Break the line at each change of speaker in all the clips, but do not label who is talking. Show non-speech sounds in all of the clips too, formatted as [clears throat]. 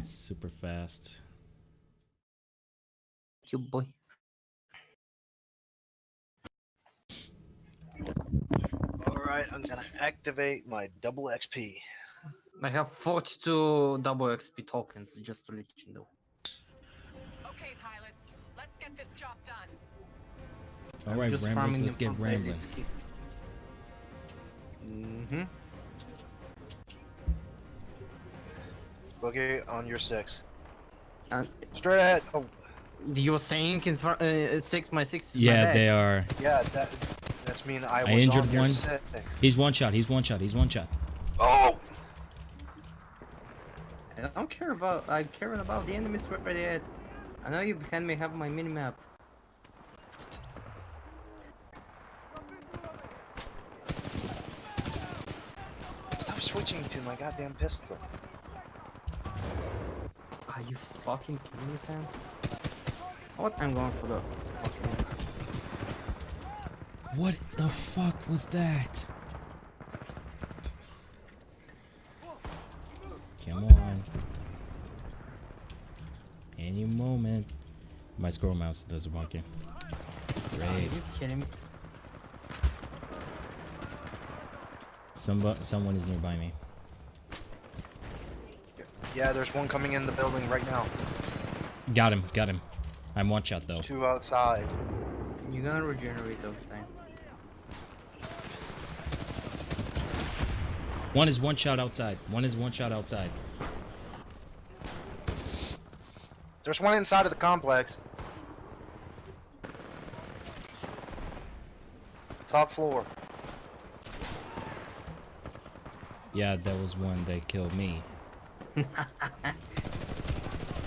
It's super fast.
You boy.
All right, I'm gonna activate my double XP.
I have 42 double XP tokens, just to let you know.
Okay, pilots, let's get this job done.
All right,
Just
ramblers, let's get
until
rambling.
Mm-hmm. Boogie on your six.
Uh,
Straight ahead. Oh,
You're saying in fr- uh, six my six. is my
Yeah,
bag.
they are.
yeah, that that's mean I was
injured
on your
one.
six.
He's one shot. He's one shot. He's one shot.
Oh!
I don't care about. I care about the enemies where they at. I know you behind me have my minimap.
Stop switching to my goddamn pistol.
Are you fucking kidding me, fam? What? I'm going for the fucking.
What the fuck was that? Come on. Any moment. My scroll mouse doesn't work here.
Are you kidding me?
Somebody, someone is nearby me.
Yeah, there's one coming in the building right now.
Got him. Got him. I'm one shot though.
Two outside.
You're gonna regenerate over time.
One is one shot outside. One is one shot outside.
There's one inside of the complex. Top floor.
Yeah, that was one that killed me. [laughs]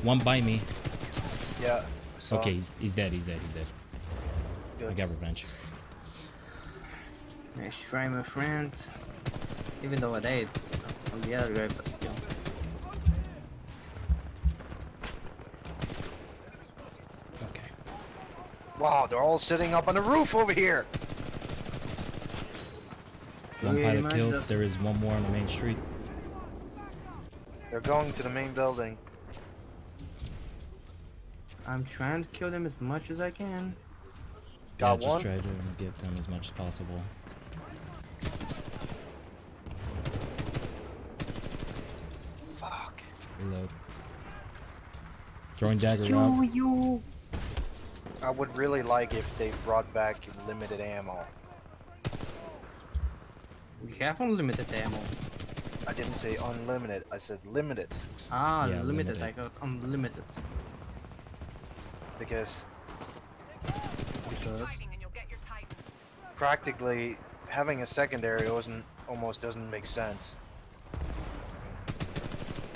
one by me.
Yeah. I saw
Okay, he's, he's dead. He's dead. He's dead. I got revenge.
Nice try, my friend. Even though I died on the other guy, but still.
Okay.
Wow, they're all sitting up on the roof over here.
One
Yeah,
pilot
mine
killed. There is one more on the main street.
They're going to the main building.
I'm trying to kill them as much as I can.
Got
yeah,
one.
just try to get them as much as possible.
Fuck.
Reload. Throwing dagger out.
you.
I would really like if they brought back limited ammo.
We have unlimited ammo.
I didn't say unlimited. I said limited
Ah,
Yeah,
limited.
limited.
I got unlimited.
because
Because
Fighting and you'll get your Titan.
practically having a secondary doesn't almost doesn't make sense.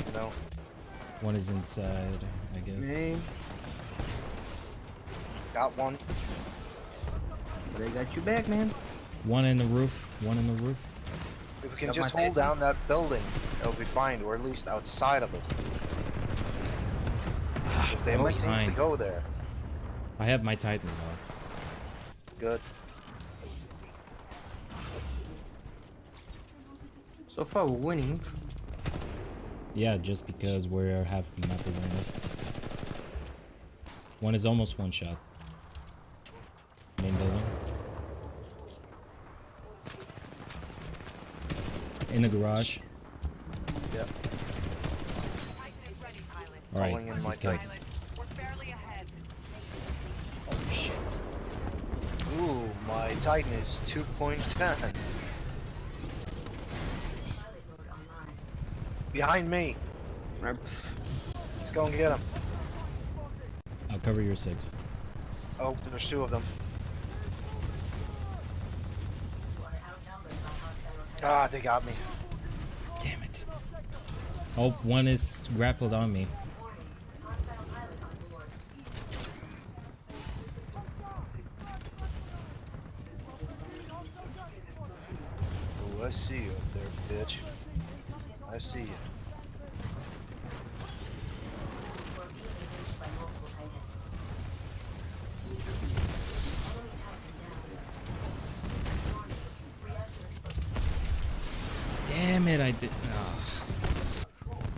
You know.
One is inside, I guess.
hey,
Got one.
but I got you back, man.
One in the roof. One in the roof.
If we can
Got
just hold
Titan.
down that building, it'll be fine. Or at least outside of it. Because they
I'm
only seem to go there.
I have my Titan though.
Good.
So far, we're winning.
Yeah, just because we are have map awareness. One is almost one shot. Main building. In the garage.
Yep.
Titan is ready, pilot.
Alright,
Calling in my
he's killed.
Titan.
Pilot, we're fairly ahead.
Oh shit.
Ooh, my Titan is 2.10. Behind me. Let's go and get him.
I'll cover your six.
Oh, there's two of them. Ah, they got me.
Oh, one is grappled on me.
Oh, I see you up there, bitch. I see you.
Damn it, I did. ah.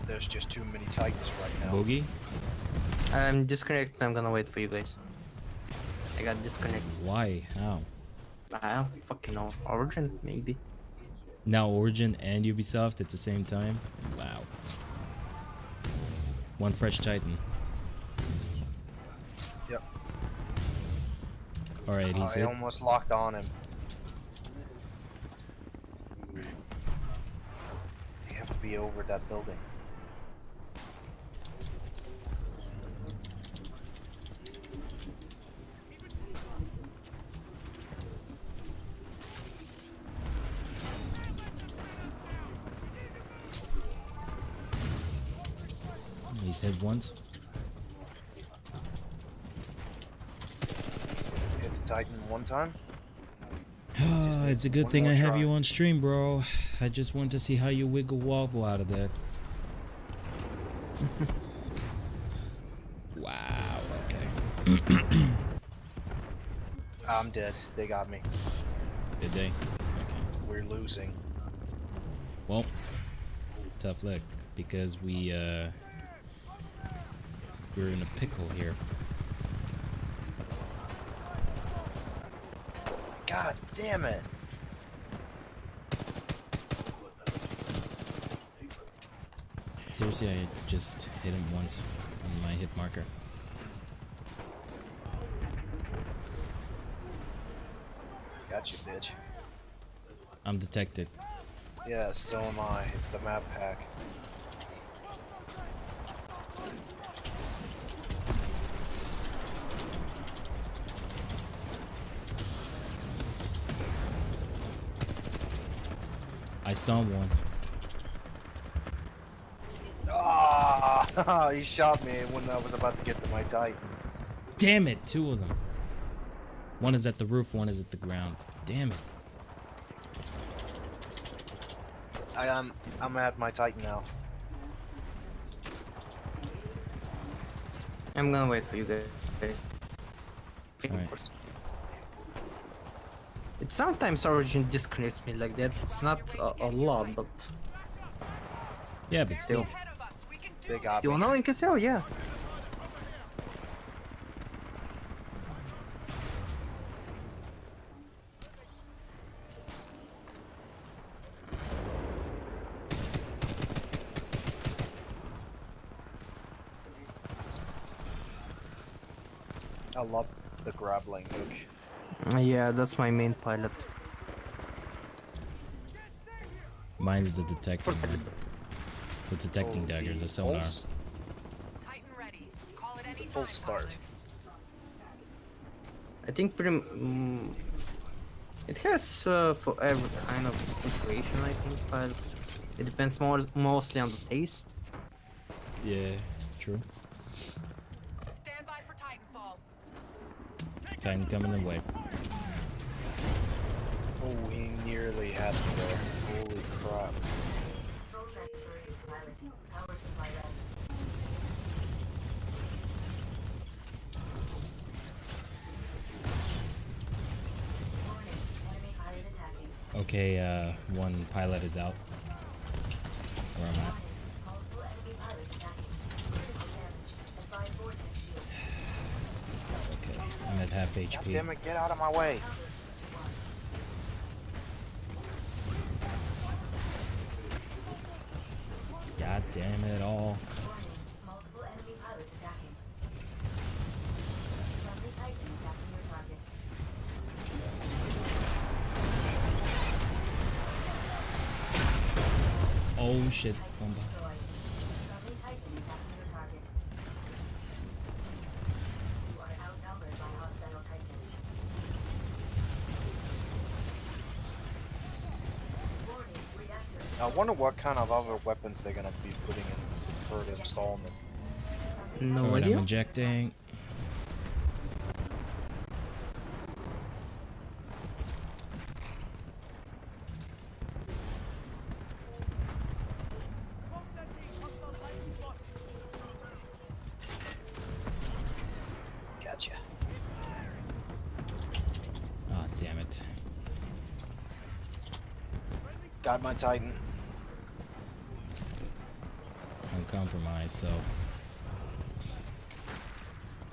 There's there's just too many Titans right now.
Boogie?
I'm disconnected. I'm gonna wait for you guys. I got disconnected.
Why? How?
I don't fucking know. Origin, maybe.
Now Origin and Ubisoft at the same time? Wow. One fresh Titan.
Yep.
Alright, he's
I
hit.
almost locked on him. You have to be over that building.
He's hit once.
Hit the Titan one time. [sighs]
it's a good thing I have
try.
you on stream, bro. I just want to see how you wiggle wobble out of that. [laughs] wow, okay. [clears throat]
I'm dead. They got me.
Did they? Okay.
We're losing.
Well, tough luck because we uh we're in a pickle here.
God damn it.
Seriously, I just hit him once on my hit marker.
Got you, bitch.
I'm detected.
Yeah, so am I. It's the map pack.
I saw one.
Ah! [laughs] he shot me when I was about to get to my Titan.
Damn it, two of them. One is at the roof, one is at the ground. Damn it.
I am. I'm at my Titan now.
I'm gonna wait for you guys.
Alright.
It sometimes Origin disconnects me like that. It's not a, a lot, but
Yeah, but still.
Still.
Ahead of us. We can do
They got
still
me.
annoying as hell, yeah.
I love the grappling hook.
Yeah, that's my main pilot.
Mine is the detecting one. The detecting
Oh,
daggers,
the
a sonar.
pulse?
Titan ready. Call it any
Full start.
I think pretty. Mm, it has uh, for every kind of situation, I think, but it depends more mostly on the taste.
Yeah, true.
Stand by for Titanfall.
Time coming away.
Oh,
Okay, uh, one pilot is out. Where
vortex shield. [sighs]
Okay, I'm at half HP.
damn it, get out of my way.
Damn it all.
Oh multiple enemy pilots attacking. Friendly Titan attacking your target.
Oh shit. Bomba.
Destroyed. Friendly Titan attacking your target. You are outnumbered by hostile Titans. Warning, reactor.
I wonder what kind of other weapons they're gonna be putting in the third installment.
No
Alright, I'm
idea.
injecting.
Gotcha.
Ah, damn it.
Got my Titan.
I'm compromised, so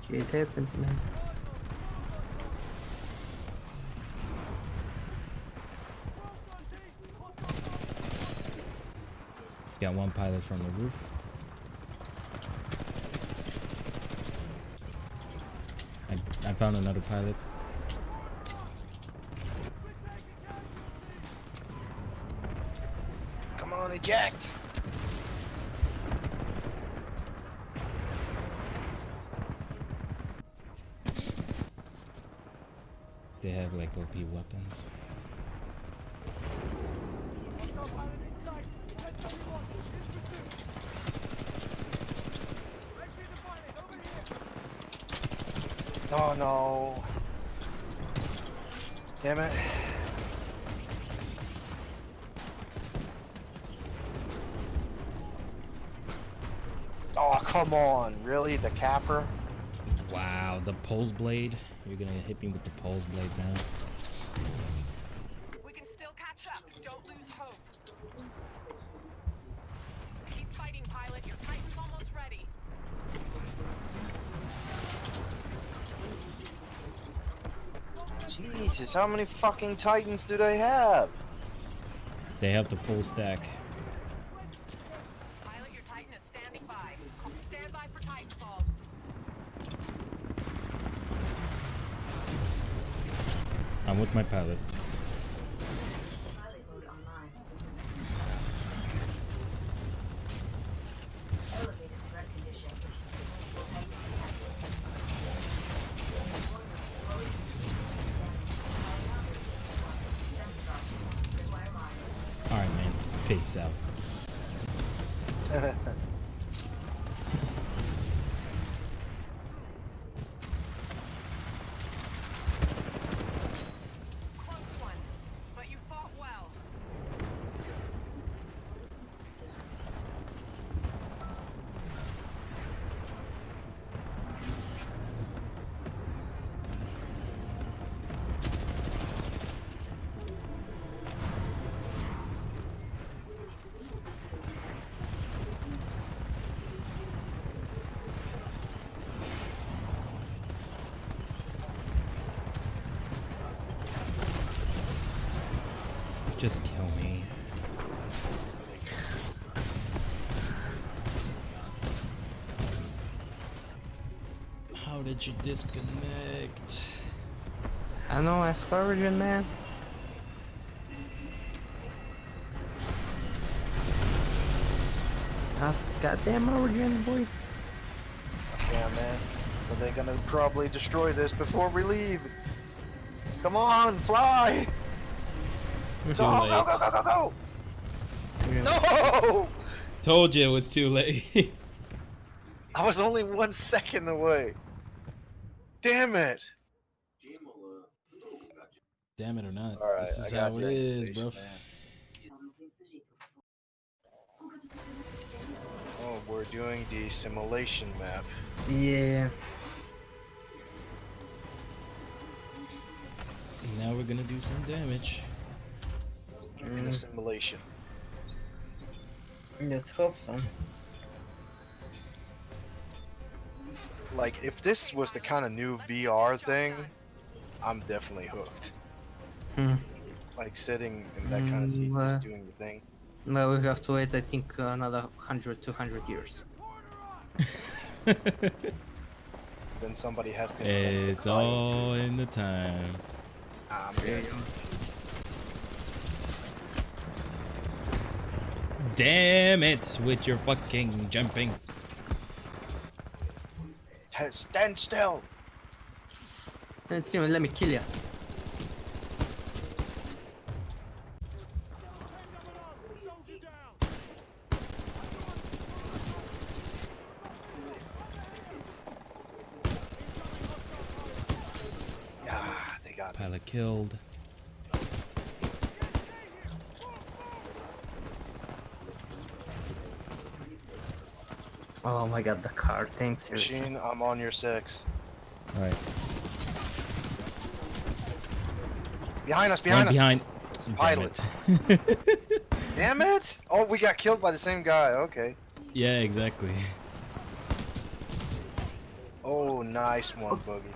Okay, it happens, man.
got one pilot from the roof. I, I found another pilot.
Come on, eject!
They have OP weapons.
Oh no. Damn it. Oh, come on. Really? The capper?
Wow, the pulse blade. You're gonna hit me with the pulse blade now.
We can still catch up. Don't lose hope. Keep fighting, pilot. Your Titan's almost ready.
Jesus, how many fucking titans do they have?
They have the full stack.
Pilot, your Titan is standing by. Stand by for Titanfall.
I'm with my pilot.
Pilot mode online. Elevated threat condition. Titan detected. Require monitor.
Alright, man. Peace out.
Close one. But you fought well.
Just kill me. How did you disconnect?
I don't know, ask Origin, man. Ask goddamn Origin, boy.
Yeah, man. But they're gonna probably destroy this before we leave. Come on, fly!
It's Too
Go, go,
late.
go, go, go, go!
Yeah.
No!
Told you it was too late. [laughs]
I was only one second away. Damn it!
Damn it or not.
Alright,
this is how it is, bro.
man. Oh, we're doing the simulation map.
Yeah.
Now we're gonna do some damage.
In a simulation.
Let's hope so.
Like, if this was the kind of new VR thing, I'm definitely hooked.
Hmm.
Like sitting in that kind of seat,
Mm, uh,
just doing the thing.
Well, we have to wait, I think, uh, another 100, 200 years. [laughs]
Then somebody has to. invent the
it's
fight.
all in the time.
I'm good.
Damn it with your fucking jumping.
T- Stand still.
Let's see, let me kill you.
Yeah, they got me.
Pilot killed.
Oh my god, the car, thanks. seriously.
Machine, I'm on your six.
Alright.
Behind us,
One
behind us.
behind.
It's a
Damn
pilot.
it. [laughs]
Damn it! Oh, we got killed by the same guy. Okay.
Yeah, exactly.
Oh, nice one, Boogie.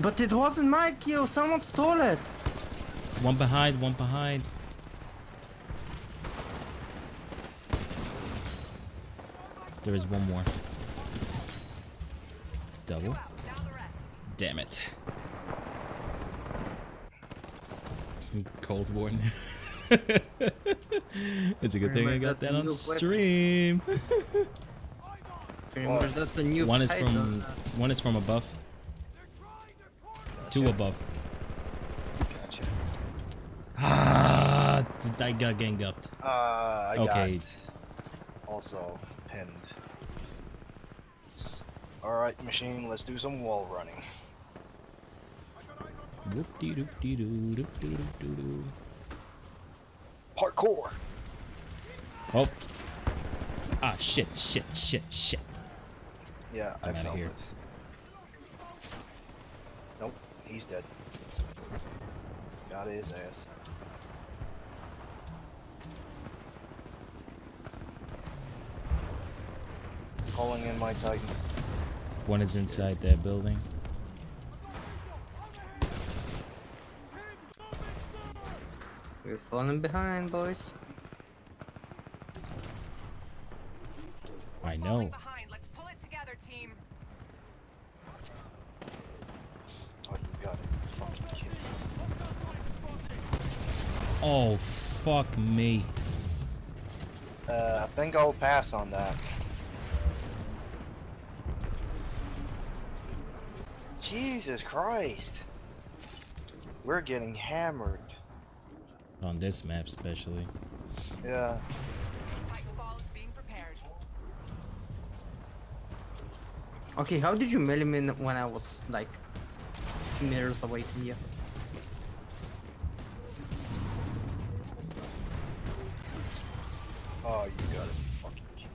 But it wasn't my kill. Someone stole it.
One behind, one behind. There is one more. Double.
Now the rest.
Damn it. Cold War. [laughs] it's a good thing I got that on stream. [laughs]
Remember, that's a new.
one is
title.
from one is from above. Two above.
Gotcha.
Ah, I got ganged up.
Uh, I
Okay.
got also pinned. Alright, machine, let's do some wall running.
Whoop dee doop dee doo doop doo doop doo doo.
Parkour!
Oh. Ah, shit, shit, shit, shit.
Yeah,
I'm
I
outta
felt
here.
it. Nope, he's dead. Got his ass. Calling in my Titan.
One is inside that building.
We're falling behind, boys.
I know.
Falling behind. Let's pull it together.
Oh, you got it. Fucking kid.
Oh, fuck me.
Uh, I think I'll pass on that. Jesus Christ. We're getting hammered.
On this map, especially.
Yeah.
Titanfall is being prepared.
Okay, how did you melee me when I was like two meters away from you?
Oh, you got it. Fucking kid.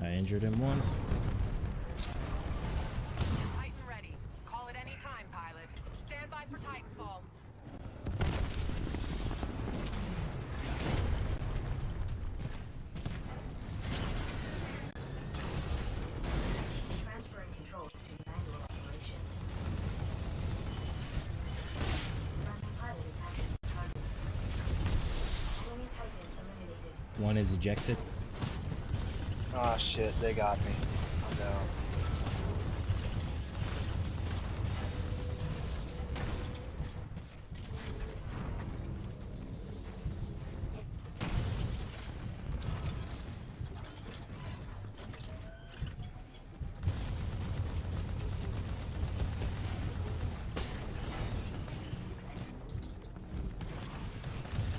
I injured him once. Ejected.
Ah, shit. They got me. I'm down.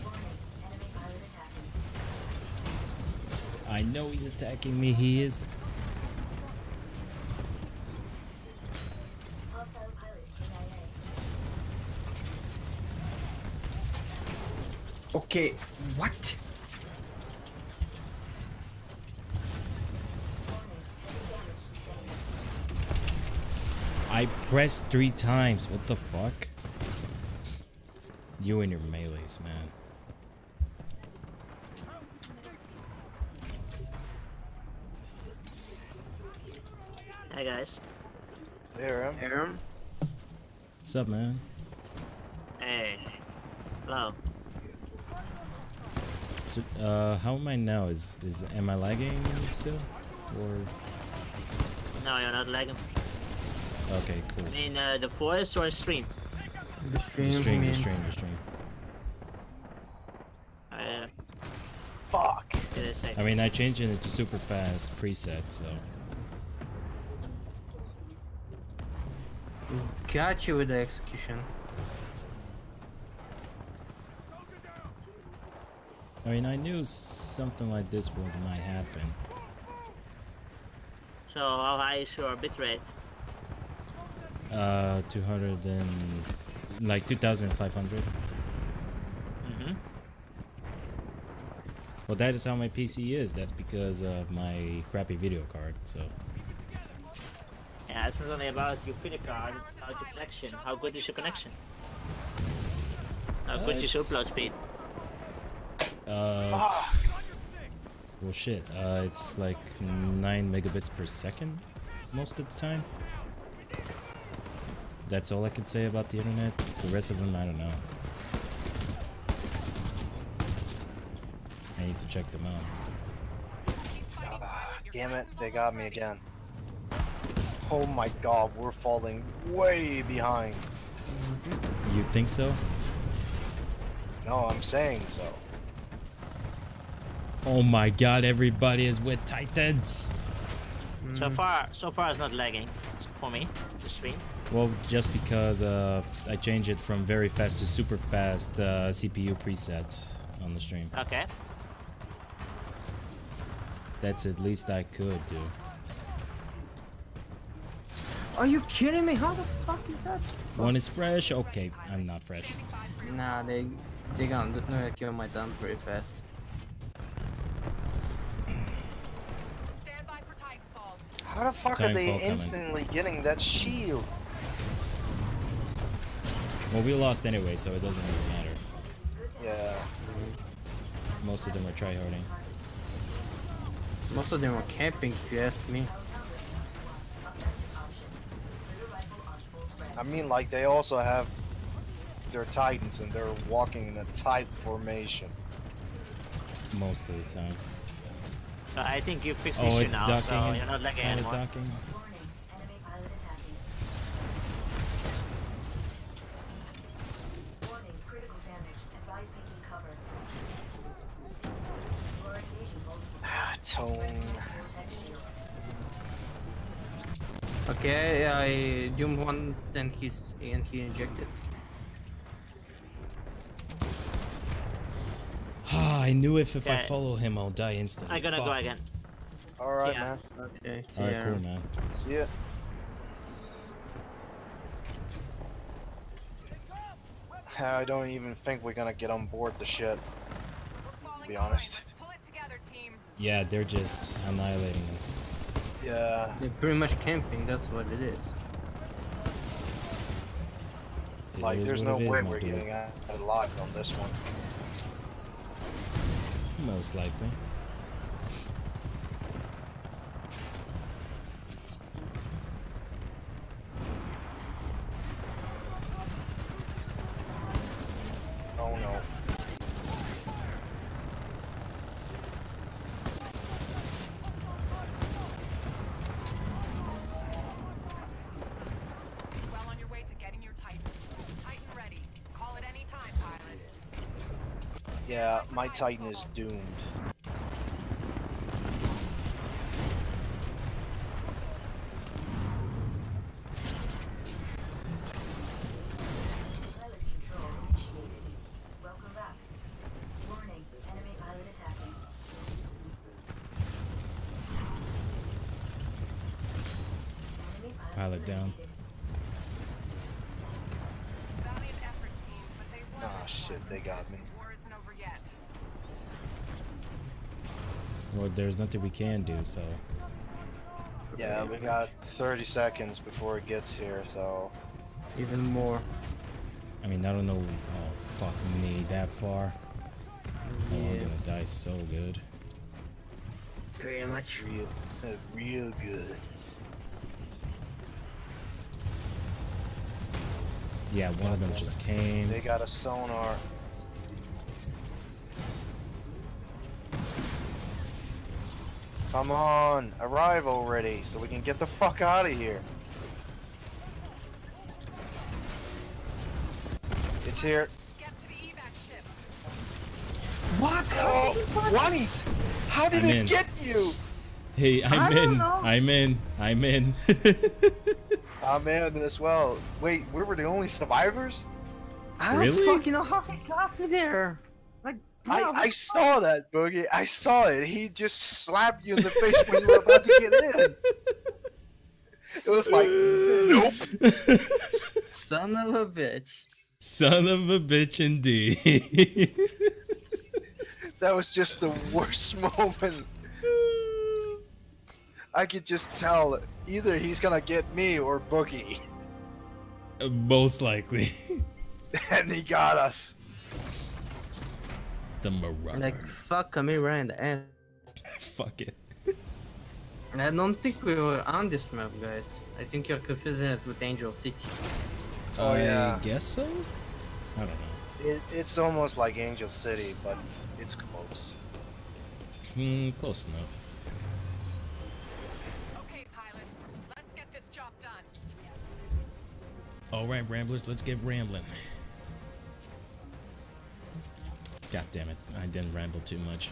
Warning, enemy pilot attacking.
I know he's attacking me. He is.
Okay, what?
I pressed three times. What the fuck? You and your melees, man.
Hi guys.
There, him.
Aaron?
What's up, man?
Hey. Hello.
So, uh, how am I now? Is is am I lagging still? Or
No, you're not lagging.
okay, cool.
I mean, uh, the forest or stream?
The stream,
The stream, the stream, the stream.
Uh,
Fuck.
I?
I mean, I changed it to super fast preset, so
Got you with the execution.
I mean, I knew something like this would might happen.
So, how high is your bitrate?
Uh, 200 and like 2,500.
Mm-hmm.
Well, that is how my PC is. That's because of my crappy video card. So
Yeah, it's not only about your video card, it's about your connection. How good is your connection? How
Uh,
good is your upload speed?
Uh, Well, shit. Uh, it's like nine megabits per second most of the time. That's all I can say about the internet. The rest of them, I don't know. I need to check them out.
Ah, damn it, they got me again. Oh my god, we're falling way behind.
You think so?
No, I'm saying so.
Oh my god, everybody is with Titans!
So far, so far it's not lagging for me. The stream.
Well, just because uh, I changed it from very fast to super fast uh, CPU preset on the stream.
Okay.
That's at least I could do.
Are you kidding me? How the fuck is that?
One is fresh? Okay, I'm not fresh.
Nah, they they gonna do- uh, kill my dump pretty fast.
Stand by for Titanfall.
How the fuck
Titanfall
are they
coming.
instantly getting that shield?
Well, we lost anyway, so it doesn't really matter.
Yeah.
Most of them are tryharding.
Most of them are camping, if you ask me.
Mean, like, they also have their titans and they're walking in a tight formation.
Most of the time.
So I think you fixed
Oh, it's
now,
ducking.
so
it's
you're not lagging
kinda
anymore.
ducking.
One, then he's and he injected.
Ah, [sighs] I knew if, if I follow him, I'll die instantly.
I'm gonna go again.
Alright,
Yeah.
man.
Okay.
Alright, cool, man.
See ya. I don't even think we're gonna get on board the ship.
We're
be honest.
Pull it together, team.
Yeah, they're just annihilating us.
Yeah.
They're pretty much camping. That's what it is.
It
Like, there's no way we're
dude.
getting out alive on this one.
Most likely.
Oh no.
Well on your way to getting your Titan. Titan ready. Call it any time, pilot.
Yeah, my Titan is doomed.
Pilot control initiated. Welcome back. Warning, enemy pilot attacking. Enemy
Pilot down.
eliminated.
Valiant effort, team, but they won
Ah,
this
shit,
one.
they got me.
War isn't over yet.
Well, there's nothing we can do, so.
Yeah, we got 30 seconds before it gets here, so.
Even more.
I mean, I don't know. Oh, fuck me, that far. Oh, I'm
Yeah.
gonna die so good.
Pretty much.
Real, real good.
Yeah, one of them just came.
They got a sonar. Come on, arrive already so we can get the fuck out of here. It's here.
Get to the evac ship.
What? Oh, what? How did
I'm
it
in.
get you?
Hey, I'm
I
in. I'm in. I'm in. [laughs]
I'm in as well. Wait, we were the only survivors?
I don't
Really?
fucking oh know how he got me there. Like,
I, I saw that, Boogie. I saw it. He just slapped you in the face when you were about to get in. It was like, nope.
son of a bitch.
Son of a bitch, indeed. [laughs]
That was just the worst [laughs] moment. I could just tell either he's gonna get me or Boogie.
Most likely. [laughs]
And he got us.
The Marauder.
Like, fuck me right in the ass. [laughs]
Fuck it.
I don't think we were on this map, guys. I think you're confusing it with Angel City.
Oh,
I
yeah.
guess so. I don't know.
It, it's almost like Angel City, but it's close.
Hmm, close enough.
Okay, pilots, let's get this job done.
All right, ramblers, let's get rambling. God damn it, I didn't ramble too much.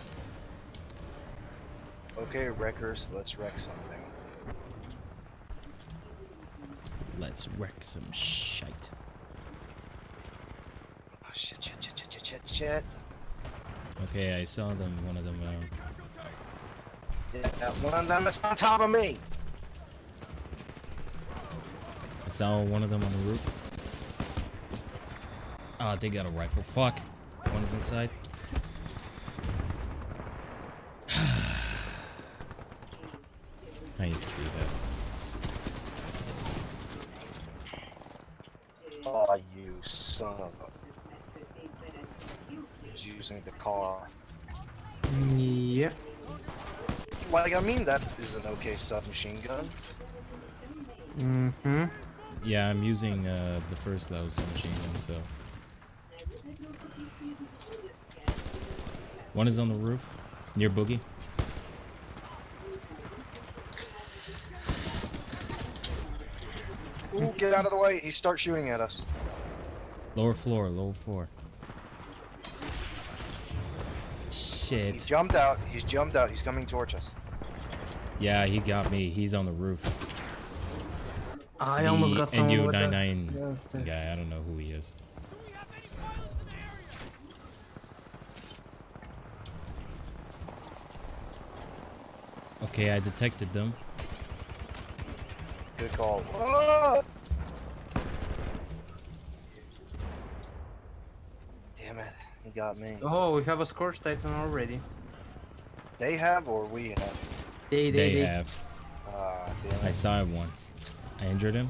Okay, wreckers, let's wreck something.
Let's wreck some shite.
Oh, shit, shit, shit, shit, shit, shit, shit.
Okay, I saw them. One of them. Uh,
Yeah, one of them is on top of me.
I saw one of them on the roof. Oh, they got a rifle. Fuck. One is inside. [sighs] I need to see that.
Oh, you son of a. He's using the car.
Yeah.
Like, I mean, that is an okay submachine gun.
Mm-hmm.
Yeah, I'm using uh, the first that level submachine gun, so. One is on the roof, near Boogie.
Ooh, get out of the way. He starts shooting at us.
Lower floor, lower floor. Shit.
He jumped out. He's jumped out. He's coming towards us.
Yeah, he got me. He's on the roof.
I almost got someone with that.
NU99
Yes, that-
guy. I don't know who he is. Okay, I detected them.
Good call. Ah! Damn it. He got me.
Oh, we have a Scorch Titan already.
They have or we have?
They, they,
They
they.
have.
Ah, damn
I
it.
saw one. I injured him.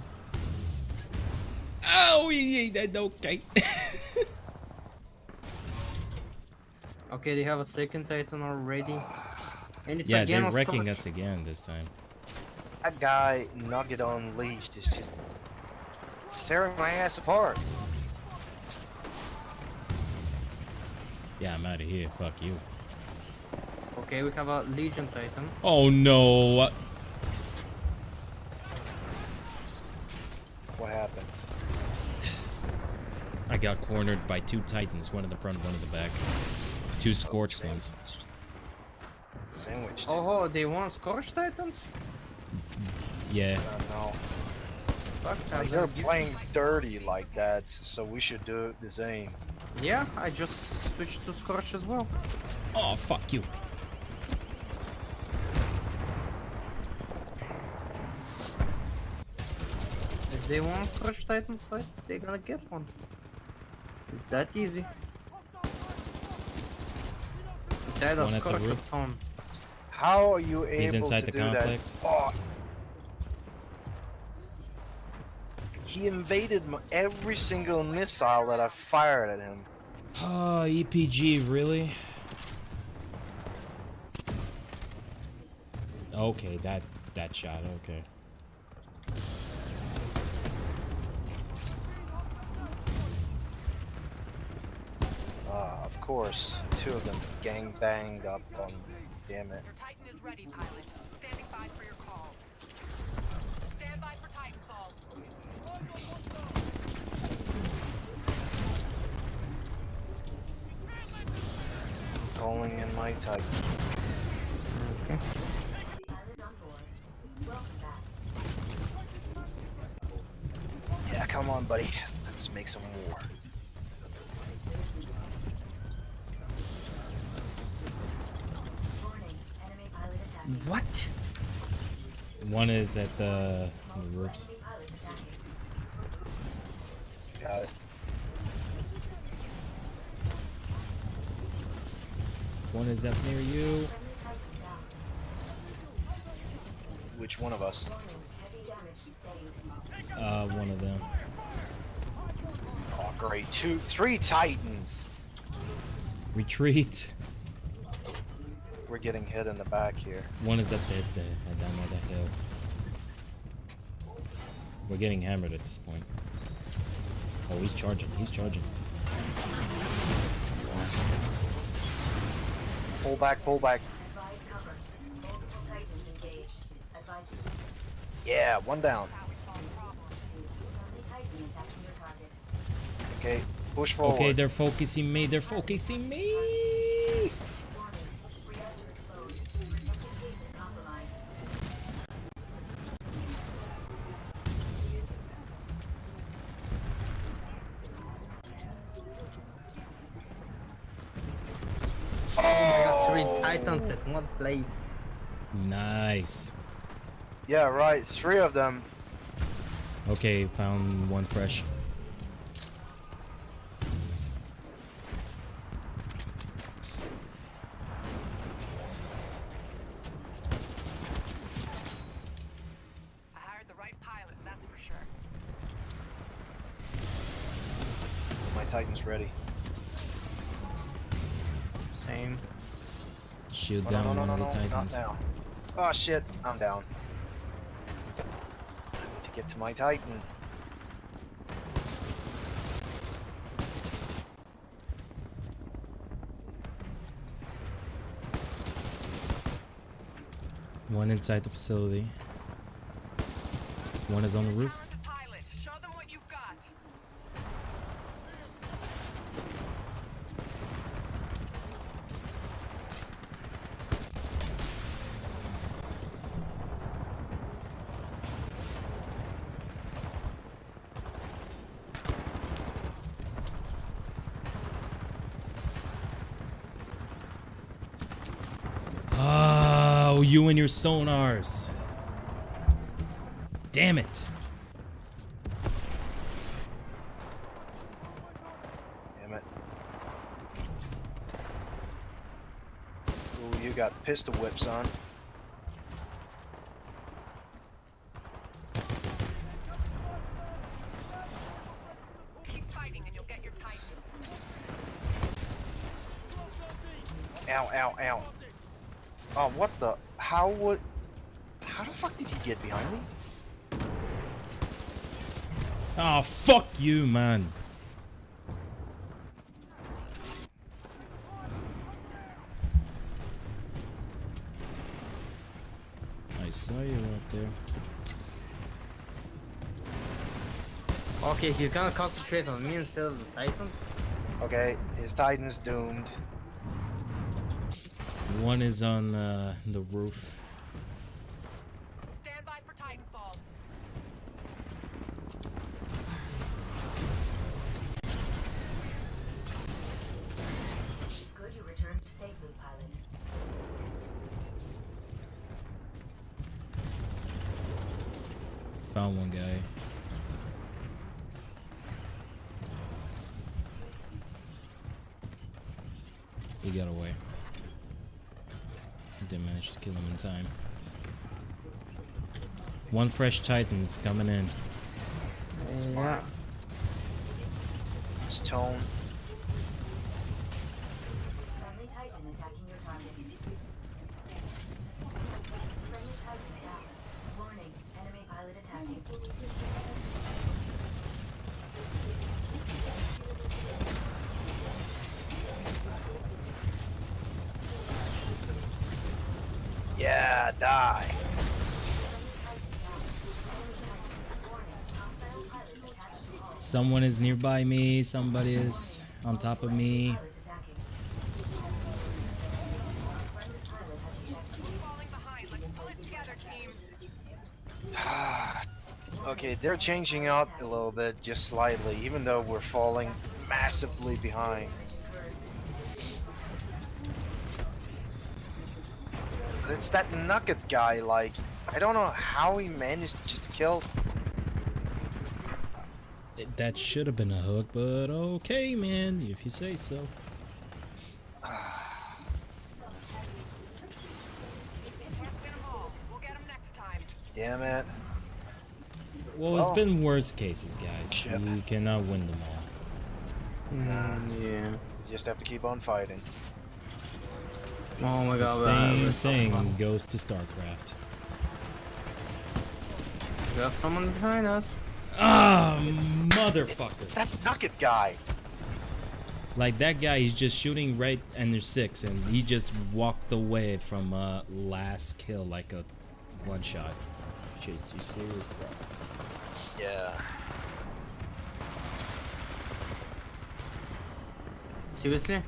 Oh, he that okay. [laughs]
Okay, they have a second Titan already. And it's
yeah,
again
they're wrecking us again this time.
That guy, Nugget Unleashed, is just tearing my ass apart.
Yeah, I'm out of here. Fuck you.
Okay, we have a Legion Titan.
Oh no.
What happened?
I got cornered by two titans, one in the front, one in the back. Two oh, scorched ones.
Sandwiched.
Oh, they want Scorch Titans?
Yeah.
Uh, no.
Fuck,
Like, they're
don't
playing dirty like that, so we should do the same.
Yeah, I just switched to Scorch as well.
Oh fuck you.
If they want Scorch Titan fight, they're gonna get one. It's that easy. It's either
One at the
Scorch or
roof.
How are you able
He's inside
to
the
do
complex.
that? Oh. He invaded m every single missile that I fired at him.
Oh, EPG, really? Okay, that that shot, okay.
Ah, of course. Two of them gang banged up on. Damn it.
Your Titan is ready, pilot. Standing by for your call. Stand by for Titanfall.
Calling in my type.
Pilot on board. Welcome back.
Yeah, come on, buddy. Let's make some war.
One is at the, the roofs.
Enemy pilot attacking.
Got it.
One is up near you.
Friendly Titan down.
Which one of us?
Warning. Heavy damage sustained.
Uh, one of them.
Oh, great. Two, three titans.
Retreat.
We're getting hit in the back here.
One is up there, the, uh, down by that hill. We're getting hammered at this point. Oh, he's charging. He's charging.
Pull back, pull back.
Advise cover. Multiple Titans engaged. Advise
Yeah, one down.
friendly Titan attacking your target.
Okay, push forward.
Okay, they're focusing me. They're focusing me.
Titans at one place.
Nice.
Yeah, right. Three of them.
Okay, found one fresh. Of
no,
the
no, not
titans.
now. Oh shit, I'm down. I need to get to my Titan.
One inside the facility. One is on the roof.
Turn the pilot. Show them what you've got.
Oh, you and your sonars. Damn it.
Damn it. Ooh, you got pistol whips on.
Keep fighting and you'll get your Titan.
Ow, ow, ow. Oh, what the? How would? How the fuck did he get behind me?
Oh, fuck you, man. I saw you out there.
Okay, he's gonna concentrate on me instead of the titans.
Okay, his Titan's doomed.
One is on uh, the roof.
Stand by for Titanfall.
It's good you returned safely, pilot.
Found one guy. He got away. Didn't manage to kill him in time. One fresh Titan's coming in.
Yeah.
His tone.
Friendly Titan attacking your target. Friendly Titan down. Warning. Enemy pilot attacking.
Yeah, die.
Friendly Titan down. Enemy Titan. Warning. Hostile pilot attached to hull.
Someone is nearby me. Somebody is on top of me. [sighs]
Okay, they're changing up a little bit, just slightly, even though we're falling massively behind. It's that Nugget guy, like, I don't know how he managed to just kill.
It- That should have been a hook, but okay, man, if you say so.
Can't win 'em all. We'll get 'em next time.
Damn it.
Well, it's
Well-
been worse cases, guys.
Shit.
You cannot win them all.
Mm, yeah.
You just have to keep on fighting.
Oh my
The
god.
same thing
fun.
goes to StarCraft.
We have someone behind us.
Ah, motherfucker!
That nugget guy.
Like that guy, he's just shooting right under six, and he just walked away from uh, last kill like a one shot. Shit, you serious, bro?
Yeah.
Seriously? You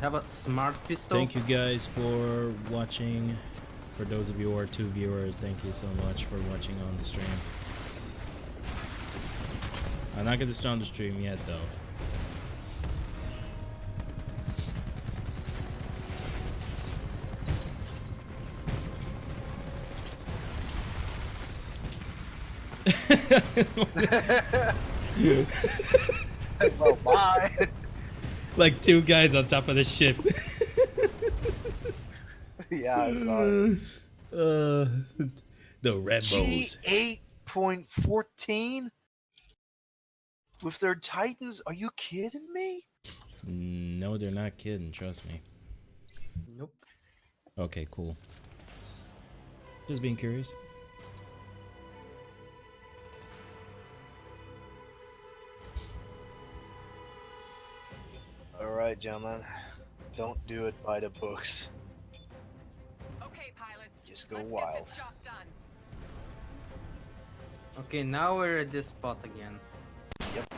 have a smart pistol?
Thank you guys for watching. For those of you who are two viewers, thank you so much for watching on the stream. I'm not gonna start the stream yet, though.
well, [laughs] bye.
like two guys on top of the ship. [laughs]
yeah, I saw it.
Uh, [laughs] the Rambos.
G eight point fourteen with their Titans. Are you kidding me?
No, they're not kidding. Trust me.
Nope.
Okay, cool. Just being curious.
All right, gentlemen. Don't do it by the books.
Okay, pilots.
Just go
let's
wild.
Get this job done.
Okay, now we're at this spot again.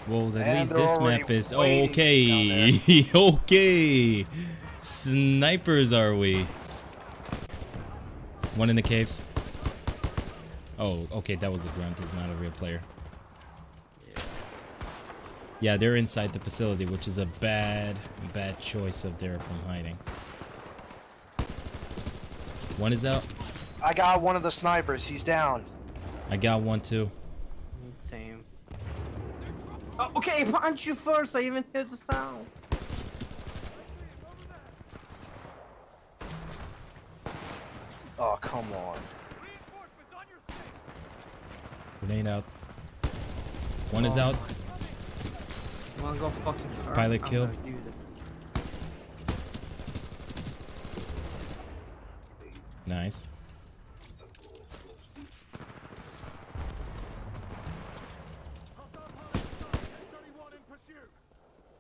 Well, at
And
least this map is okay. [laughs] okay. Snipers are we? One in the caves. Oh, okay, that was a grunt. He's not a real player. Yeah, they're inside the facility, which is a bad, bad choice of there from hiding. One is out.
I got one of the snipers. He's down.
I got one too.
Oh, okay, [laughs] punch you first. I even hear the sound.
Oh, come on.
Grenade out. One is
Oh.
out.
You wanna go fucking first?
Pilot
I'm
kill.
gonna do that.
Nice.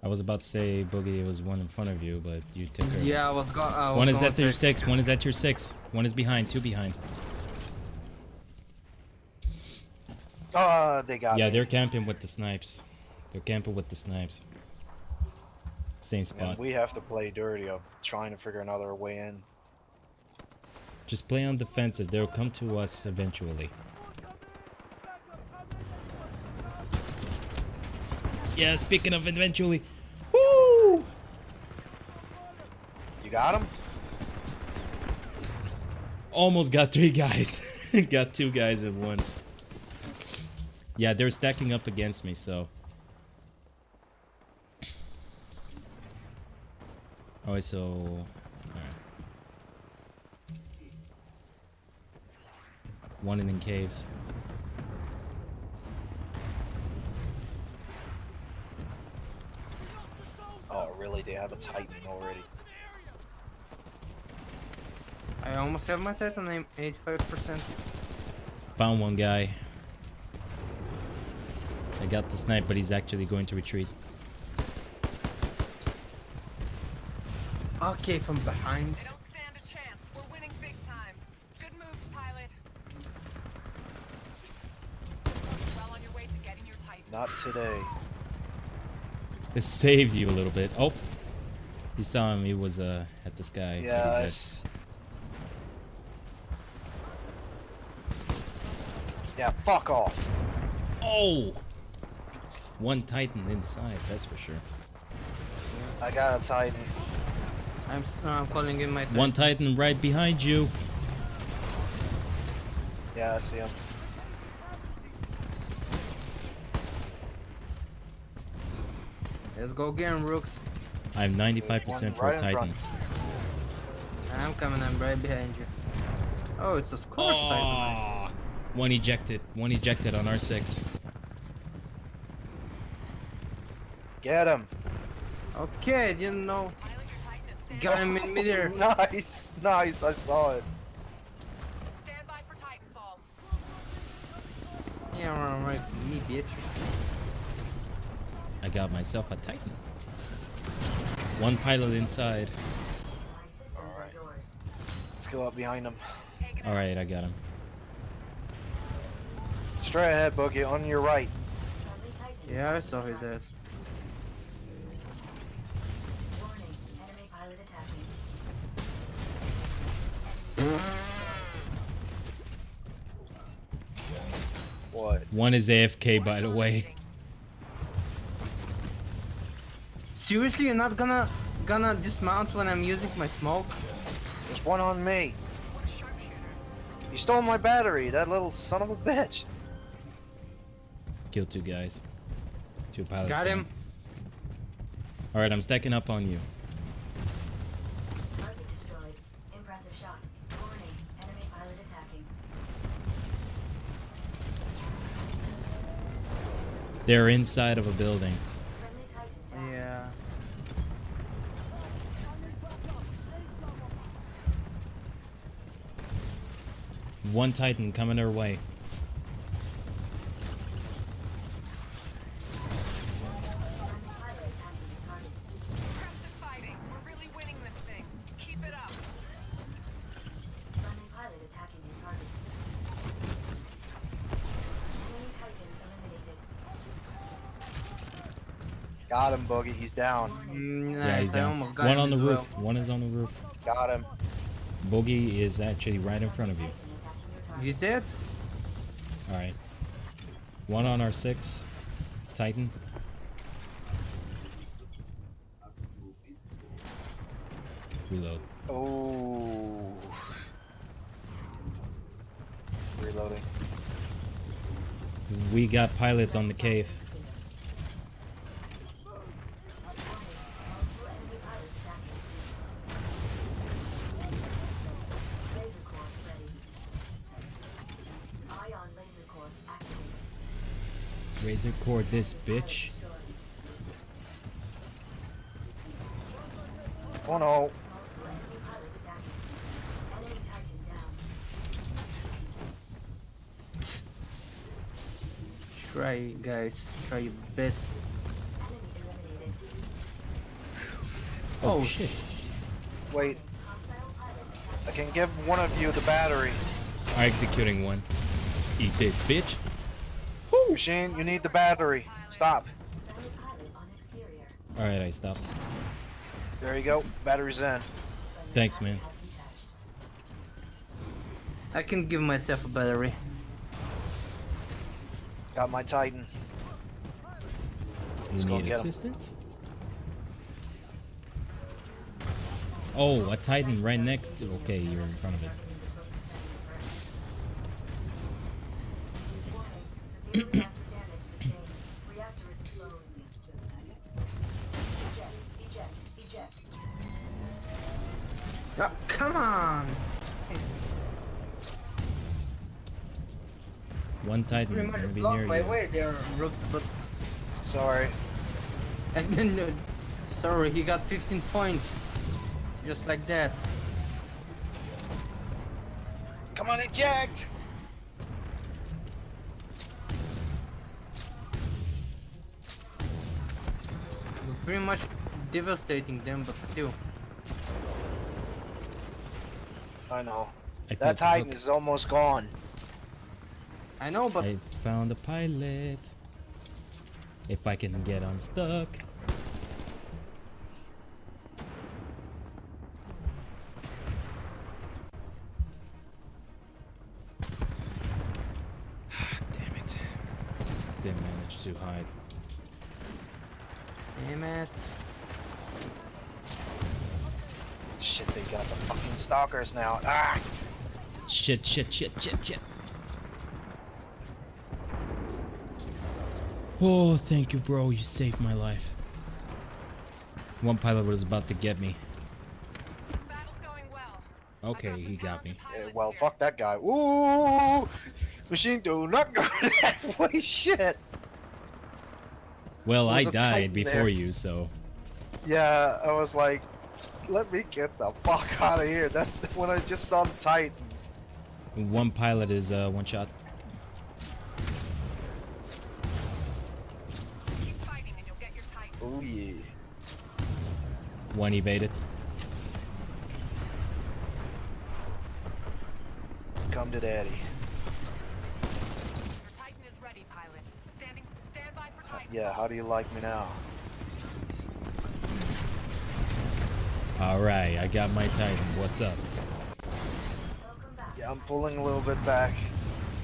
I was about to say, Boogie, was one in front of you, but you took her.
Yeah, I was going.
One is at your six. One is at your six. One is behind. Two behind.
Oh, they got
Yeah,
me.
they're camping with the snipes. They're camping with the snipes. Same spot.
And we have to play dirty of trying to figure another way in.
Just play on defensive. They'll come to us eventually. Yeah, speaking of eventually. Woo!
You got him?
Almost got three guys. [laughs] got two guys at once. Yeah, they're stacking up against me, so. Oh, so. alright. One in the caves.
Oh, really? They have a Titan already.
I almost have my Titan name, 85%.
Found one guy. I got the snipe, but he's actually going to retreat.
Okay, from behind.
They don't stand a chance. We're winning big time. Good move, pilot. Well on your way to getting your Titan.
Not today.
It saved you a little bit. Oh, you saw him. He was uh at the sky. but
Yeah,
he's dead.
it's... Yeah, fuck off.
Oh, one Titan inside. That's for sure.
I got a Titan.
I'm, uh, I'm calling in my Titan.
One Titan right behind you.
Yeah, I see him.
Let's go again, Rooks.
I'm 95% for
Right
a Titan.
I'm coming, I'm right behind you. Oh, it's a Scorch Titan. Nice.
Aw. One ejected. One ejected on R6.
Get him.
Okay, you know.
Pilot, your Titan is
Got him in midair. [laughs]
Nice, nice. I saw it.
Stand by for Titanfall.
Yeah, right, me, bitch.
I got myself a Titan. One pilot inside.
Alright. Let's go up behind him.
All right, I got him.
Straight ahead, Boogie. On your right.
Yeah, I saw his ass.
Warning. Enemy pilot attacking.
What?
One is AFK, by the way.
Seriously, you're not gonna gonna dismount when I'm using my smoke?
There's one on me. You stole my battery, that little son of a bitch.
Killed two guys. Two pilots.
Got
down.
him.
All right, I'm stacking up on you.
Target destroyed. Impressive shot. Warning. Enemy pilot attacking.
They're inside of a building.
Friendly Titan down.
Yeah.
One Titan coming their way.
Friendly pilot attacking the target.
Press the fighting. We're really winning this thing. Keep it up.
Friendly pilot attacking your target. Enemy Titan eliminated.
Got him, Boogie. He's down.
Mm,
yeah,
nice.
he's
I
down.
almost got
One
him
on the roof.
well.
One is on the roof.
Got him.
Boogie is actually right in front of you.
Titan attacking.
He's dead?
All right. One on our six. Titan. Reload.
Oh. Reloading.
We got pilots on the cave.
Multiple enemy pilots attacking. Laser core ready. Ion laser core activated.
Razor cord this bitch.
Oh no.
Multiple enemy pilots attacking. Enemy Titan down.
Try, guys. Try your best.
Enemy eliminated.
Oh,
shit.
Wait,
Hostile pilot attacking.
I can give one of you the battery.
I'm executing one. Eat this bitch.
Machine, you need the battery. Stop.
Friendly pilot on exterior.
All right, I stopped.
There you go. Battery's in.
Thanks, man.
I can give myself a battery.
Got my Titan.
You
Let's
need assistance? Oh, a Titan right next. Okay, you're in front of it.
Much
gonna be
blocked
near
my
you.
way there, are Rooks, but
Sorry. [laughs]
and then, uh, sorry, he got 15 points. Just like that.
Come on, eject!
We're pretty much devastating them, but still.
I know.
I
That Titan
hook.
is almost gone.
I know, but
I found a pilot. If I can get unstuck. Damn it. Didn't manage to hide.
damn it.
Shit, they got the fucking stalkers now. Ah!
Shit, shit, shit, shit, shit. Oh, thank you, bro. You saved my life. One pilot was about to get me.
Battle's going well.
Okay, he got me.
Yeah, well, fuck that guy. Ooh! Machine, do not go [laughs] that way. Shit!
Well, I died before
there.
you, so.
Yeah, I was like, let me get the fuck [laughs] out of here. That's when I just saw the Titan.
One pilot is uh, one shot. One evaded.
Come to daddy.
Your Titan is ready, pilot. Standing. Stand by for Titan.
Yeah, how do you like me now?
All right, I got my Titan. What's up?
Yeah, I'm pulling a little bit back.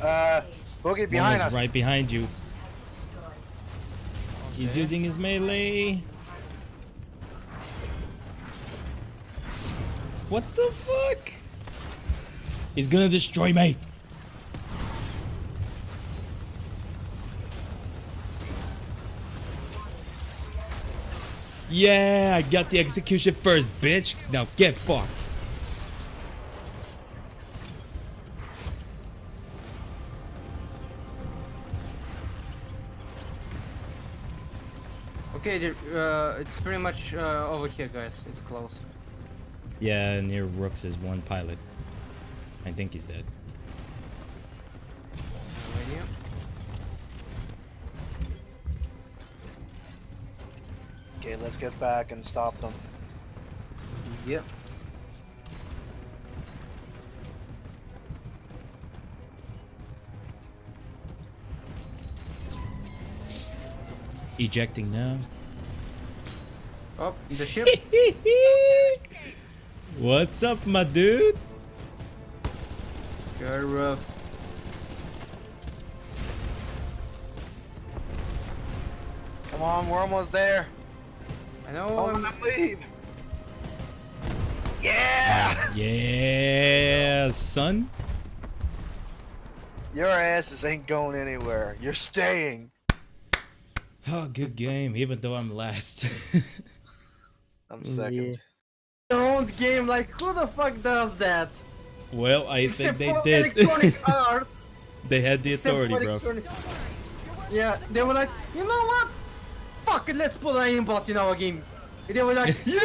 Uh, Boogie
One
behind
is
us.
right behind you.
Destroyed.
He's using his melee. What the fuck? He's gonna destroy me. Yeah, I got the execution first, bitch. Now get fucked.
Okay, uh, it's pretty much uh, over here, guys. It's close.
Yeah, near Rooks is one pilot. I think he's dead.
Okay, let's get back and stop them.
Yep.
Ejecting now.
Oh, the ship. [laughs]
What's up, my dude?
Sure rocks.
Come on, we're almost there.
I know.
Oh,
I'm-
I'm leave. Yeah!
Yeah, son.
Your asses ain't going anywhere. You're staying.
Oh, good game, even though I'm last. [laughs]
I'm second.
Don't game like who the fuck does that?
well, I
Except
think they did.
Electronic [laughs] Arts.
they had the authority, bro.
Yeah, they were like, you know what? Fuck it, let's put an aimbot in our game. And they were like, [laughs] yeah,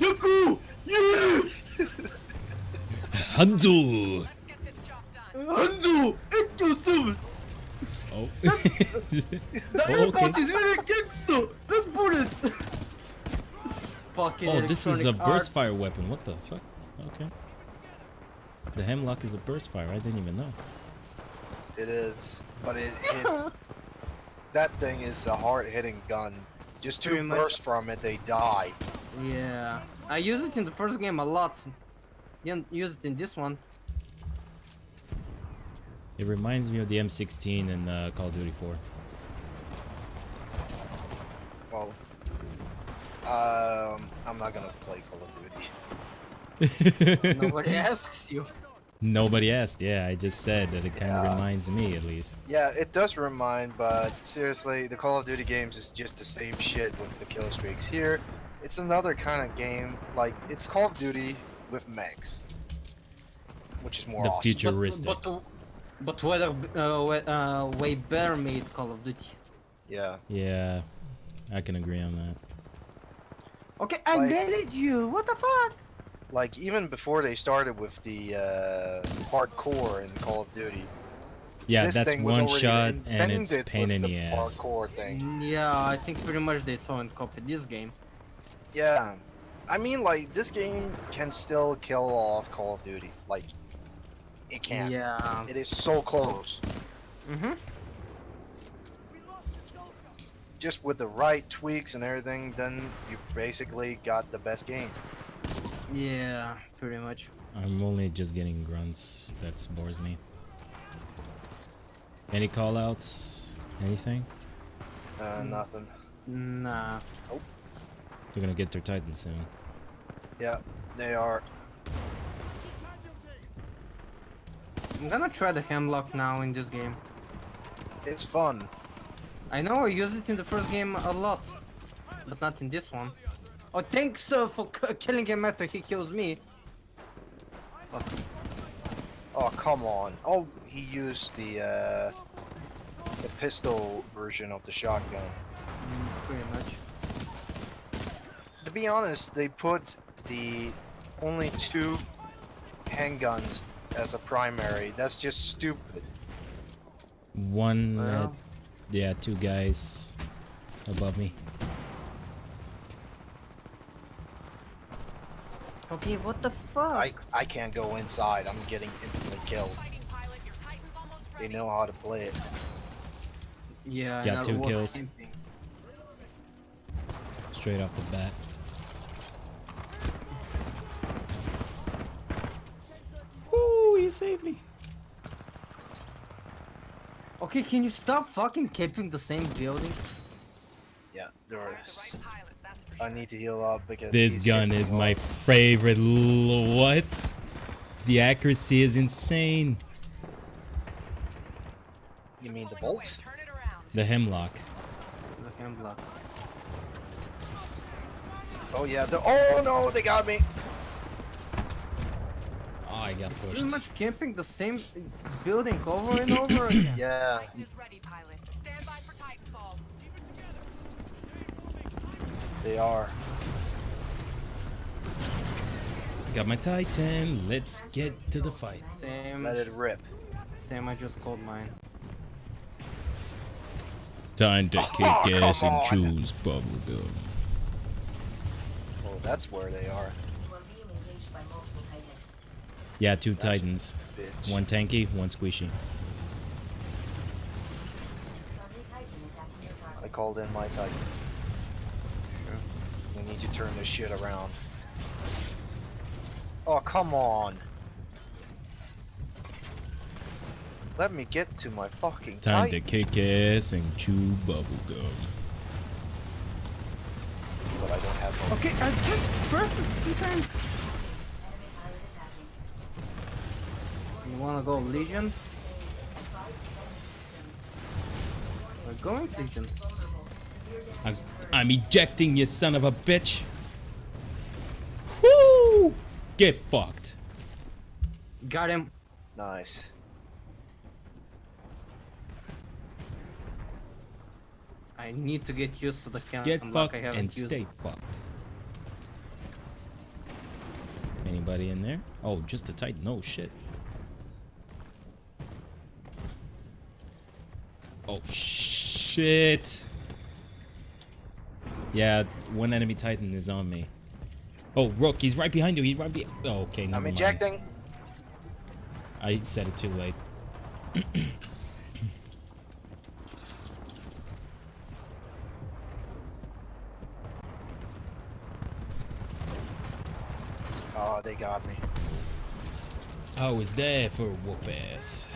Yaku, yeah, [laughs]
Hanzo.
Let's get this job.
Hanzo, into service.
Oh.
The
Oh,
aimbot
okay.
is very gangster. Let's put it. Fucking
oh, this is a
Electronic Arts.
burst fire weapon. What the fuck? Okay. The hemlok is a burst fire. I didn't even know.
It is, but it hits. [laughs] that thing is a hard-hitting gun. Just two
Pretty much.
bursts from it, they die.
Yeah, I use it in the first game a lot. Didn't use it in this one.
It reminds me of the M16 in uh, Call of Duty 4.
Well, um, I'm not gonna play Call of Duty. [laughs]
Nobody asks you.
Nobody asked. Yeah, I just said that it kind of
Yeah.
reminds me, at least.
Yeah, it does remind, but seriously, the Call of Duty games is just the same shit with the kill streaks. Here, it's another kind of game. Like it's Call of Duty with mechs, which is more
The
awesome.
Futuristic.
But, but, but whether uh, we- uh, way better made Call of Duty.
Yeah.
Yeah, I can agree on that.
Okay, I
Like-
made you. What the fuck?
Like even before they started with the uh, hardcore in Call of Duty.
Yeah,
this
that's one shot and it's pain in
the
the ass.
Hardcore thing.
Mm, Yeah, I think pretty much they saw and copied this game.
Yeah. I mean, like this game can still kill off Call of Duty. Like it can.
Yeah.
It is so close.
Mhm.
Just with the right tweaks and everything, then you basically got the best game.
Yeah, pretty much.
I'm only just getting grunts. That bores me. Any callouts? Anything?
Uh,
Mm.
Nothing.
Nah.
They're gonna get their Titan soon.
Yeah, they are.
I'm gonna try the Hemlok now in this game.
It's fun.
I know I used it in the first game a lot, but not in this one. Oh, thanks uh, for k- killing him after he kills me. Fuck.
Oh come on. Oh, he used the uh, the pistol version of the shotgun.
Mm, pretty much.
To be honest, they put the only two handguns as a primary. That's just stupid.
One, uh,
Well.
Yeah, two guys above me.
Okay, what the fuck?
I I can't go inside. I'm getting instantly killed.
Fighting pilot, your Titan's almost
They know how to play it.
yeah,
Got two kills. Straight off the bat. Woo, you saved me.
Okay, can you stop fucking camping the same building?
Yeah,
The
there's.
right pilot,
I need to heal up because
This gun is
me
my favorite. What? The accuracy is insane.
You mean the bolt?
away, Turn it around.
The hemlok.
The hemlok.
Oh yeah. The oh no, they got me.
Oh, I got pushed.
Pretty much camping the same building over and over [clears throat] again.
Yeah.
Titan is ready, pilot. Stand by for Titanfall.
They are.
Got my Titan. Let's get to the fight.
Same,
Let it rip.
same. I just called mine.
Time to [laughs] oh,
kick ass and
choose bubblegum.
Oh, that's where they are.
You are being engaged by multiple Titans.
Yeah, two Titans.
Bitch.
One tanky, one squishy.
Friendly Titan attacking your
I called in my Titan. We need to turn this shit around. Oh, come on. Let me get to my fucking
Time to kick ass and chew bubblegum.
But I don't have no.
Okay, I just pressed it two times.
Enemy pilot attacking.
You wanna go Legion?
Advise defensive systems.
We're going Legion.
Vulnerable. Severe damage
I'm. I'm ejecting you son of a bitch. Woo! Get fucked.
Got him.
Nice.
I need to get used to the cam.
Get
unlock
fucked
I haven't
and
used.
stay fucked. Anybody in there? Oh, just a Titan. Oh shit. Oh shit. Yeah, one enemy Titan is on me. Oh, Rook, he's right behind you. He's right behind. Oh, okay, never
I'm
mind.
ejecting.
I said it too late.
Oh, they got me.
I was there for whoop ass.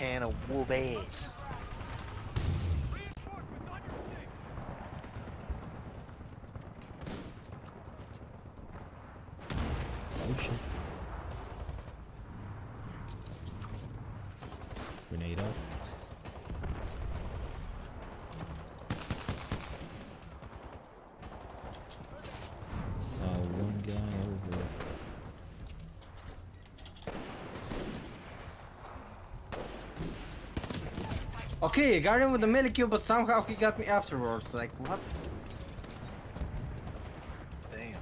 Can of whoop ass.
Oh shit. Grenade up. Saw one guy over.
Okay, I got him with the melee kill, but somehow he got me afterwards. Like what?
Damn.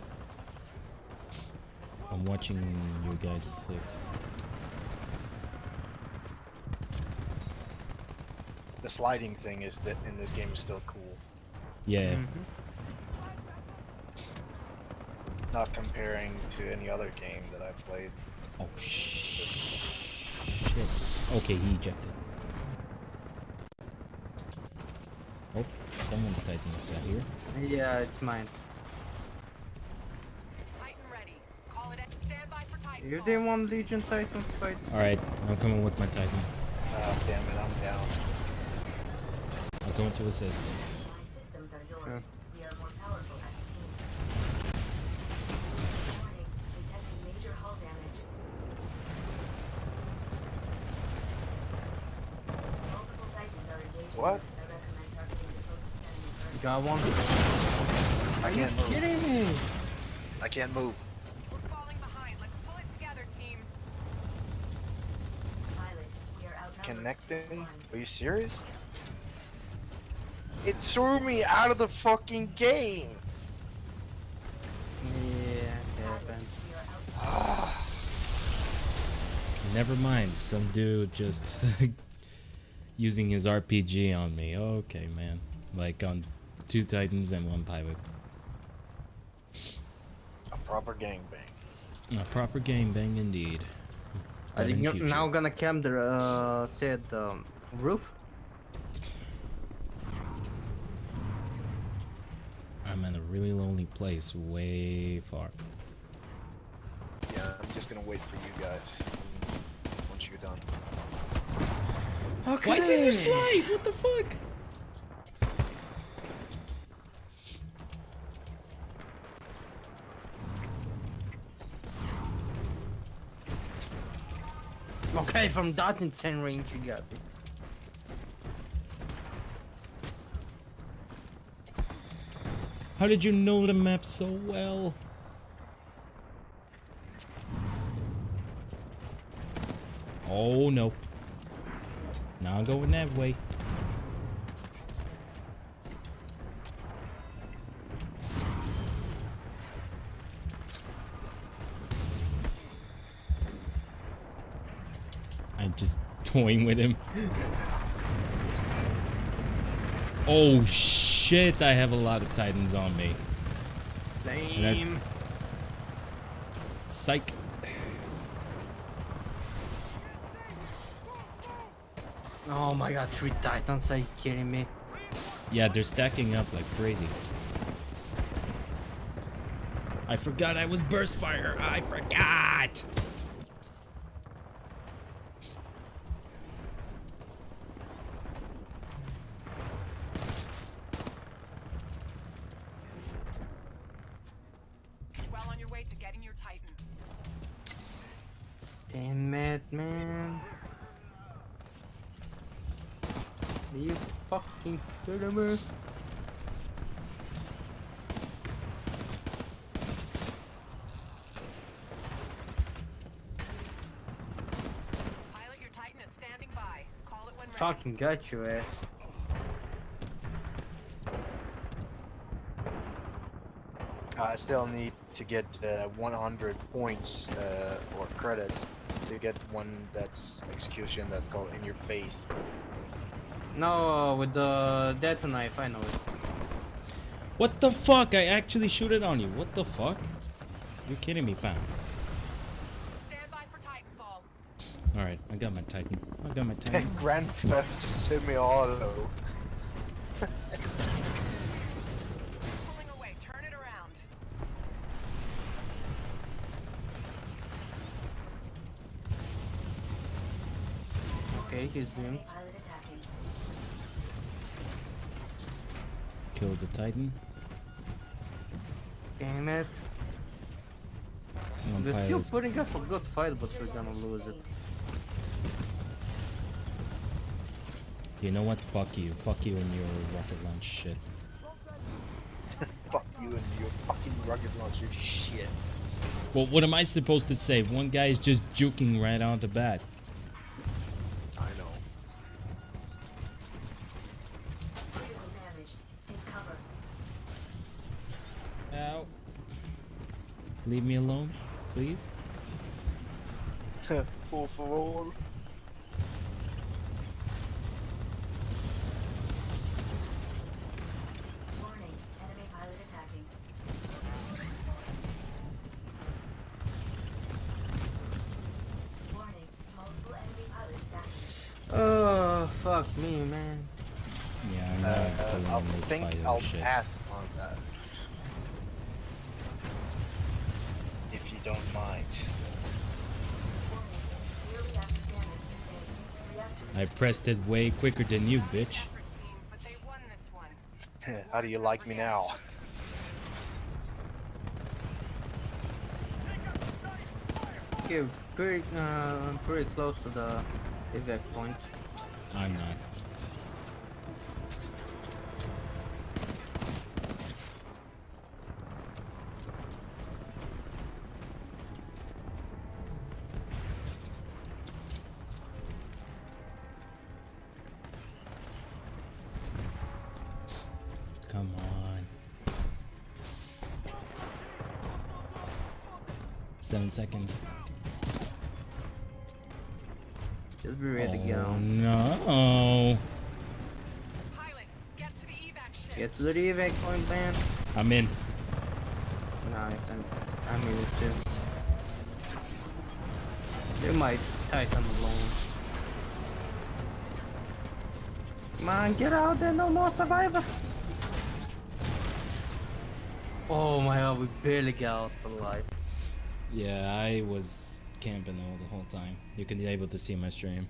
I'm watching you guys six.
The sliding thing is that in this game is still cool.
Yeah.
Mhm.
Not comparing to any other game that I've played.
Oh sh- shit. Okay, he ejected. Oh, someone's Titan's got here.
Yeah, it's mine.
Titan ready. Call it. Stand for Titanfall.
You didn't want Legion Titans fight?
Alright, I'm coming with my Titan.
Oh, damn it, I'm down.
I'm going to assist.
can't move.
We're falling behind. Let's pull it together, team.
Connecting? Are you serious? It threw me out of the fucking game.
Yeah, [sighs] Never mind, some dude just [laughs] using his RPG on me. Okay, man. Like on two Titans and one pilot.
A proper gangbang.
A proper game bang indeed.
Are
But in
you
future.
now gonna camp the uh, said um, roof?
I'm in a really lonely place, way far.
Yeah, I'm just gonna wait for you guys once you're done.
Okay.
Why didn't you slide? What the fuck?
From that insane range you got me.
How did you know the map so well? Oh no. Not going that way. With him. oh shit, I have a lot of titans on me.
Same.
Psych.
Oh my god, three titans, are you kidding me?
Yeah, they're stacking up like crazy. I forgot I was burst fire. I forgot.
Well on your way to getting your Titan.
Damn it, man. Are you fucking kidding me?
Pilot, your Titan is standing by. Call it when ready.
Fucking got your ass.
I still need to get uh, 100 points uh, or credits to get one that's execution that's called in your face.
No, with the death knife, I know it.
What the fuck? I actually shoot it on you. What the fuck? You're kidding me, fam.
Stand by for Titanfall.
Alright, I got my Titan. I got my [laughs] Titan.
Grand Theft Semi-Auto.
Pulling away. Turn it around.
Okay, he's doing.
Pilot attacking.
Kill the Titan.
Damn it.
One
We're still
pilot's-
putting up a good fight, but we're gonna lose it.
You know what? Fuck you. Fuck you and your rocket launch shit. [laughs]
Fuck you and your fucking rocket launcher shit.
Well, what am I supposed to say? One guy is just juking right on the bat. Please. [laughs]
Por favor.
Warning. Enemy pilot attacking. Warning. Multiple enemy pilots down.
Oh, fuck me, man.
Yeah, I'm
Uh,
not
uh,
pulling
I
on this
think
fight
I'll
shit.
pass on that. You don't mind.
Warning. Rear reactor damage sustained. Reactor
I pressed it way quicker than you, bitch.
Effort team, but they won this one.
How do you like me now?
Okay, pretty, uh, pretty close to the evac point.
I'm not. 10 seconds.
Just be ready
oh,
to go. Oh, no.
Get to the evac point, man.
I'm in.
Nice, I'm, I'm in too. They might Titan alone. Come on, get out there, no more survivors! Oh my god, we barely got out alive.
Yeah, I was camping all the whole time. You can be able to see my stream.